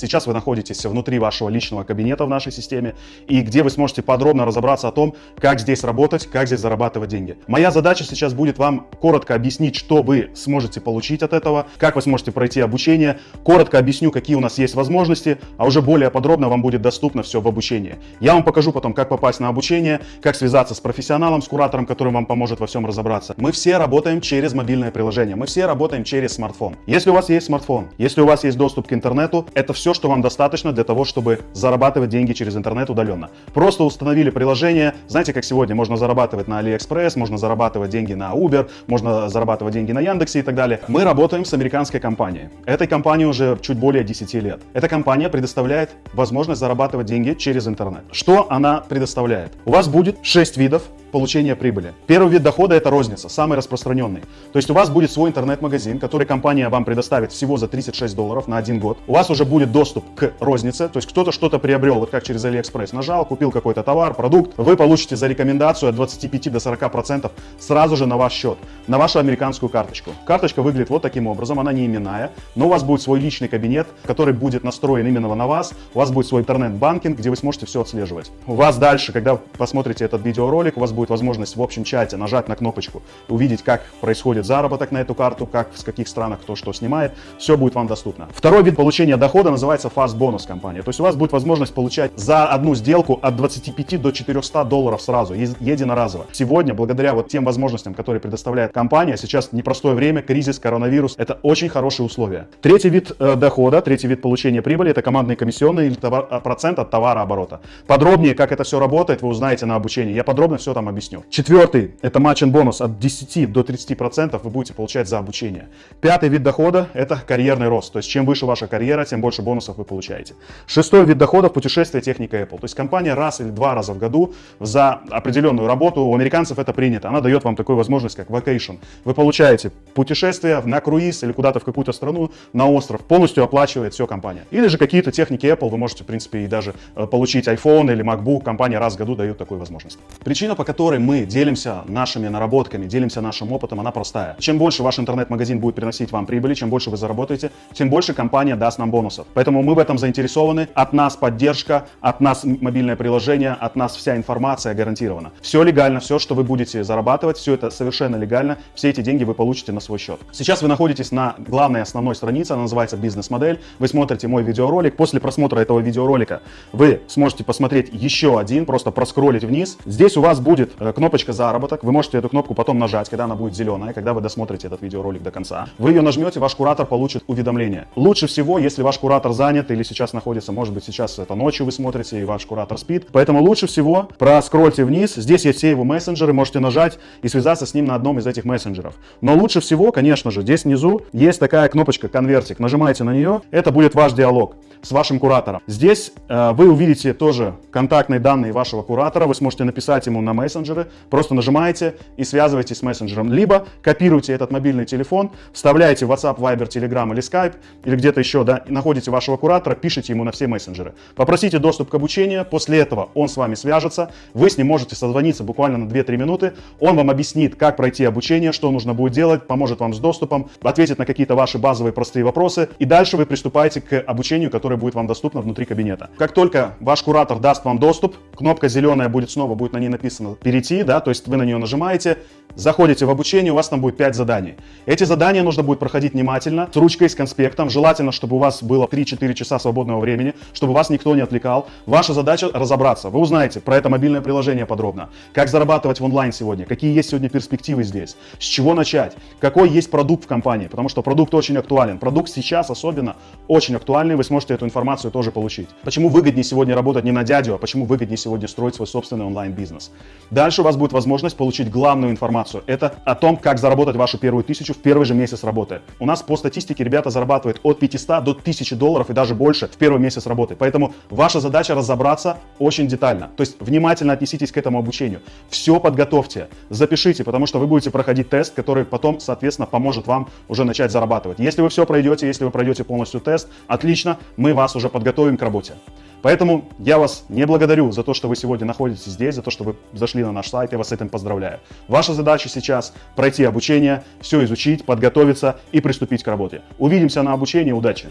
Сейчас вы находитесь внутри вашего личного кабинета в нашей системе, и где вы сможете подробно разобраться о том, как здесь работать, как здесь зарабатывать деньги. Моя задача сейчас будет вам коротко объяснить, что вы сможете получить от этого, как вы сможете пройти обучение, коротко объясню, какие у нас есть возможности, а уже более подробно вам будет доступно все в обучении. Я вам покажу потом, как попасть на обучение, как связаться с профессионалом, с куратором, который вам поможет во всем разобраться. Мы все работаем через мобильное приложение, мы все работаем через смартфон. Если у вас есть смартфон, если у вас есть доступ к интернету, это все, что вам достаточно для того, чтобы зарабатывать деньги через интернет удаленно. Просто установили приложение, знаете, как сегодня можно зарабатывать на AliExpress, можно зарабатывать деньги на Uber, можно зарабатывать деньги на Яндексе и так далее. Мы работаем с американской компанией. Этой компании уже чуть более 10 лет. Эта компания предоставляет возможность зарабатывать деньги через интернет. Что она предоставляет? У вас будет 6 видов получения прибыли. Первый вид дохода это розница, самый распространенный. То есть у вас будет свой интернет-магазин, который компания вам предоставит всего за 36 долларов на один год. У вас уже будет доступ к рознице, то есть кто-то что-то приобрел, вот как через AliExpress нажал, купил какой-то товар, продукт, вы получите за рекомендацию от 25 до 40 процентов сразу же на ваш счет, на вашу американскую карточку. Карточка выглядит вот таким образом, она не именная, но у вас будет свой личный кабинет, который будет настроен именно на вас, у вас будет свой интернет-банкинг, где вы сможете все отслеживать. У вас дальше, когда посмотрите этот видеоролик, у вас будет будет возможность в общем чате нажать на кнопочку, увидеть, как происходит заработок на эту карту, как в каких странах кто что снимает, все будет вам доступно. Второй вид получения дохода называется Fast Bonus компания. То есть у вас будет возможность получать за одну сделку от 25 до 400 долларов сразу, единоразово. Сегодня, благодаря вот тем возможностям, которые предоставляет компания, сейчас непростое время, кризис, коронавирус, это очень хорошие условия. Третий вид э, дохода, третий вид получения прибыли, это командные комиссионные или товар, э, процент от товарооборота. Подробнее, как это все работает, вы узнаете на обучении. Я подробно все там объясню. Четвертый, это матч бонус от 10 до 30% вы будете получать за обучение. Пятый вид дохода, это карьерный рост. То есть чем выше ваша карьера, тем больше бонусов вы получаете. Шестой вид дохода, путешествие техника Apple. То есть компания раз или два раза в году за определенную работу, у американцев это принято, она дает вам такую возможность, как vacation. Вы получаете путешествие на круиз или куда-то в какую-то страну, на остров, полностью оплачивает все компания. Или же какие-то техники Apple, вы можете, в принципе, и даже э, получить iPhone или MacBook, компания раз в году дает такую возможность. Причина, по которой которой мы делимся нашими наработками, делимся нашим опытом, она простая. Чем больше ваш интернет-магазин будет приносить вам прибыли, чем больше вы заработаете, тем больше компания даст нам бонусов. Поэтому мы в этом заинтересованы. От нас поддержка, от нас мобильное приложение, от нас вся информация гарантирована. Все легально, все, что вы будете зарабатывать, все это совершенно легально. Все эти деньги вы получите на свой счет. Сейчас вы находитесь на главной основной странице, она называется бизнес-модель. Вы смотрите мой видеоролик. После просмотра этого видеоролика вы сможете посмотреть еще один, просто проскролить вниз. Здесь у вас будет будет э, кнопочка «Заработок». Вы можете эту кнопку потом нажать, когда она будет зеленая, когда вы досмотрите этот видеоролик до конца. Вы ее нажмете, ваш куратор получит уведомление. Лучше всего, если ваш куратор занят или сейчас находится, может быть, сейчас это ночью вы смотрите и ваш куратор спит. Поэтому лучше всего проскрольте вниз. Здесь есть все его мессенджеры, можете нажать и связаться с ним на одном из этих мессенджеров. Но лучше всего, конечно же, здесь внизу есть такая кнопочка «Конвертик». Нажимаете на нее, это будет ваш диалог с вашим куратором. Здесь э, вы увидите тоже контактные данные вашего куратора, вы сможете написать ему на мессенджеры, просто нажимаете и связываетесь с мессенджером. Либо копируете этот мобильный телефон, вставляете в WhatsApp, Viber, Telegram или Skype, или где-то еще, да, находите вашего куратора, пишите ему на все мессенджеры. Попросите доступ к обучению, после этого он с вами свяжется, вы с ним можете созвониться буквально на 2-3 минуты, он вам объяснит, как пройти обучение, что нужно будет делать, поможет вам с доступом, ответит на какие-то ваши базовые простые вопросы, и дальше вы приступаете к обучению, которое будет вам доступно внутри кабинета. Как только ваш куратор даст вам доступ, кнопка зеленая будет снова, будет на ней написано «Перейти», да, то есть вы на нее нажимаете, заходите в обучение, у вас там будет 5 заданий. Эти задания нужно будет проходить внимательно, с ручкой, с конспектом. Желательно, чтобы у вас было 3-4 часа свободного времени, чтобы вас никто не отвлекал. Ваша задача разобраться. Вы узнаете про это мобильное приложение подробно. Как зарабатывать в онлайн сегодня, какие есть сегодня перспективы здесь, с чего начать, какой есть продукт в компании, потому что продукт очень актуален. Продукт сейчас особенно очень актуальный, вы сможете эту информацию тоже получить. Почему выгоднее сегодня работать не на дядю, а почему выгоднее сегодня строить свой собственный онлайн-бизнес. Дальше у вас будет возможность получить главную информацию. Это о том, как заработать вашу первую тысячу в первый же месяц работы. У нас по статистике ребята зарабатывают от 500 до 1000 долларов и даже больше в первый месяц работы. Поэтому ваша задача разобраться очень детально. То есть внимательно отнеситесь к этому обучению. Все подготовьте, запишите, потому что вы будете проходить тест, который потом, соответственно, поможет вам уже начать зарабатывать. Если вы все пройдете, если вы пройдете полностью тест, отлично, мы вас уже подготовим к работе. Поэтому я вас не благодарю за то, что вы сегодня находитесь здесь, за то, что вы зашли на наш сайт, я вас с этим поздравляю. Ваша задача сейчас пройти обучение, все изучить, подготовиться и приступить к работе. Увидимся на обучении, удачи!